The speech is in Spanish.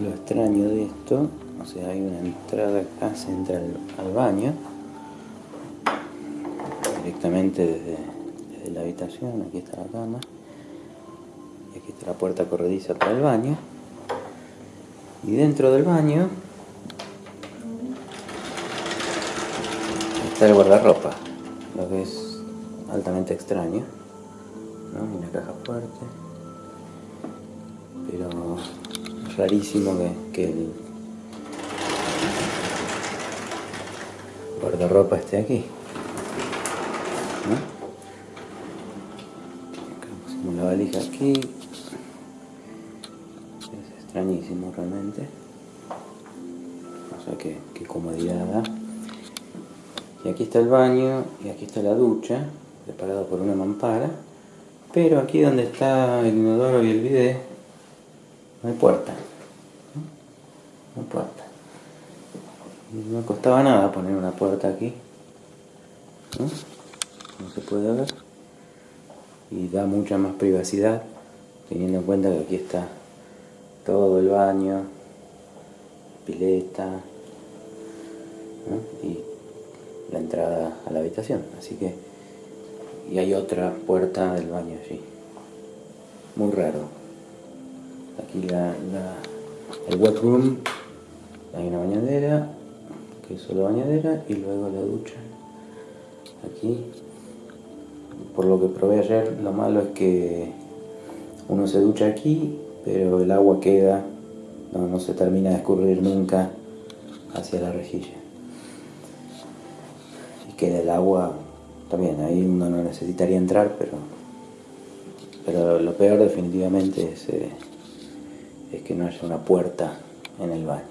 lo extraño de esto, o sea, hay una entrada acá, se al baño, directamente desde, desde la habitación, aquí está la cama, y aquí está la puerta corrediza para el baño, y dentro del baño está el guardarropa, lo que es altamente extraño, ¿no? una caja fuerte, rarísimo que, que el guardarropa esté aquí. ¿no? La valija aquí, es extrañísimo realmente, o sea qué, qué comodidad da. Y aquí está el baño y aquí está la ducha, preparado por una mampara. Pero aquí donde está el inodoro y el bidet, no hay puerta. Hay puerta. No costaba nada poner una puerta aquí. ¿no? se puede ver. Y da mucha más privacidad, teniendo en cuenta que aquí está todo el baño, pileta, y la entrada a la habitación. Así que, y hay otra puerta del baño allí. Muy raro. Aquí la, la, el wet room, hay una bañadera, que es solo bañadera, y luego la ducha. Aquí, por lo que probé ayer, lo malo es que uno se ducha aquí, pero el agua queda, no, no se termina de escurrir nunca hacia la rejilla. Que el agua también ahí uno no necesitaría entrar pero pero lo peor definitivamente es, eh, es que no haya una puerta en el baño